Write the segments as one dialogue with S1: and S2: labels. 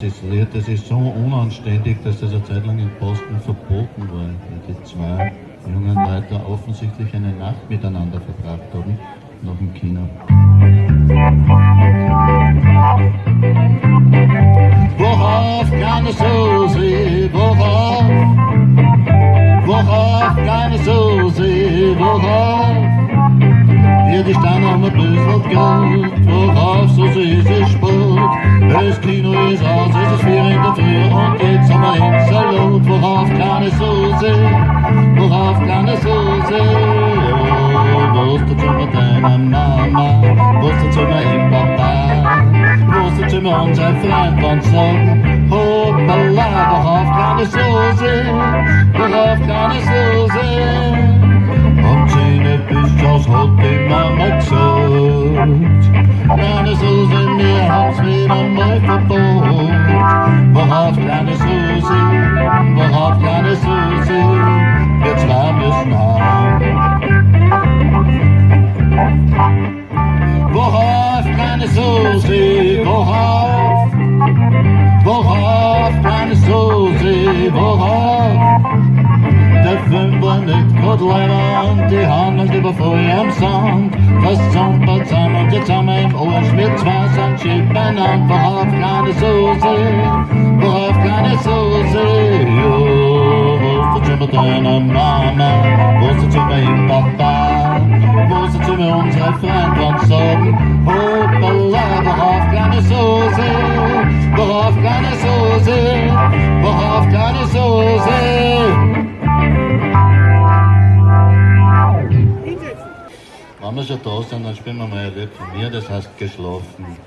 S1: Das ist so unanständig, dass das eine Zeit lang in Posten verboten war, weil die zwei jungen Leute offensichtlich eine Nacht miteinander verbracht haben, nach dem Kino. Worauf keine Susi, worauf? Worauf keine Susi, worauf? Ihr ist dann noch ein bisschen Geld, worauf Susi sich spurt. Dus Kino als aus, es in de dafür und geht's um ein Salut, worauf kann es so sehen, worauf kann kan so sehen? Wusste schon met een Mama, wusste schon met een Papa, zo met mit onze Freund van so, hoppala, worauf kan je so vooraf kan kann zo zijn Want zijn Zähne bis aus Hot, den man Susi, mir hat's wieder mal Susi, im Arsch, wir zwei sind schief beieinander. Worauf kleine Susi, worauf kleine Susi, jo, wo ist jetzt mit deiner Mama, wo ist jetzt mit ihm Papa, wo ist jetzt mit unserer Freund und sagen, hoppala, worauf kleine Susi, worauf kleine Susi, worauf kleine Susi. Schon da sind, dann spielen wir mal ein Lied von mir, das heißt Geschlafen.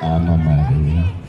S1: Anna Maria.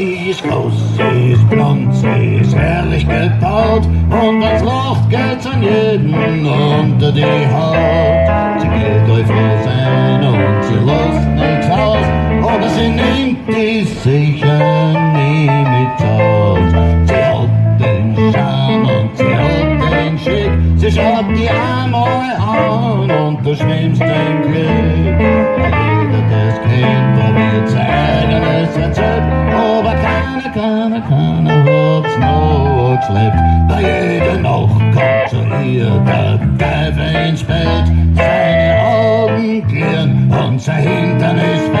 S1: Sie ist groß, sie ist blond, sie ist herrlich gebaut und wenn's Luft geht's an jeden unter die Haut. Sie geht euch froh sein und sie lässt nichts aus, aber sie nimmt die sicher nie mit aus. Sie hat den Charme und sie hat den Schick, sie schaut die einmal an und du schwimmst im Glück. Jeder das kennt, probiert sein eigenes Rezept hat's noch geschleppt. Bei jeder Nacht ihr der Teufel ins Bett. Seine Augen klirren und sein Hintern ist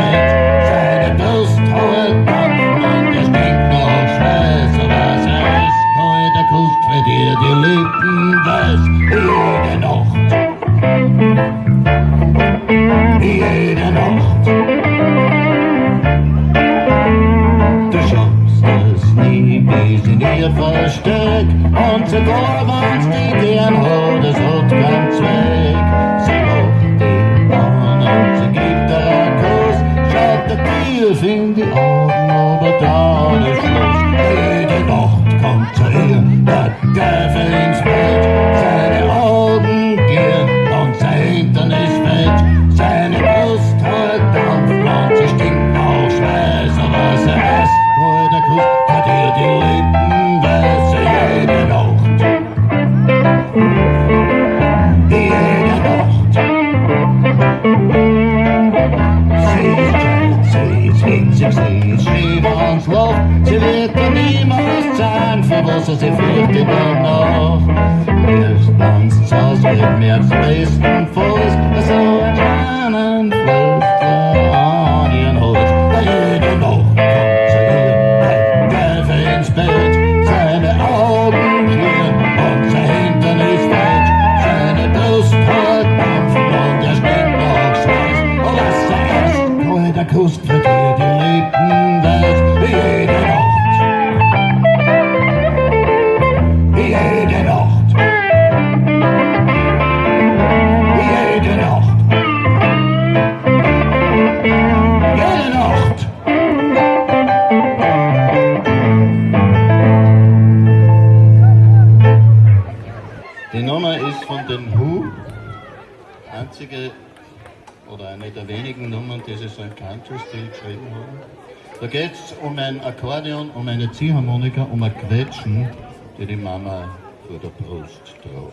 S1: Niet in ieder versteckt und zu Gorwand die am Hut, es Hut ganz Zweck. Sie macht die Ohren und sie gibt der Kuss, schaut der Tief in die Augen.
S2: som słów Czy wie to mimo ścian Fawosy się fryty do now. There's one tossed
S1: with me at face and. Nummern, die sie so im Country-Stil geschrieben haben. Da geht es um ein Akkordeon, um eine Ziehharmonika, um ein Quetschen, die die Mama vor der Brust tragt.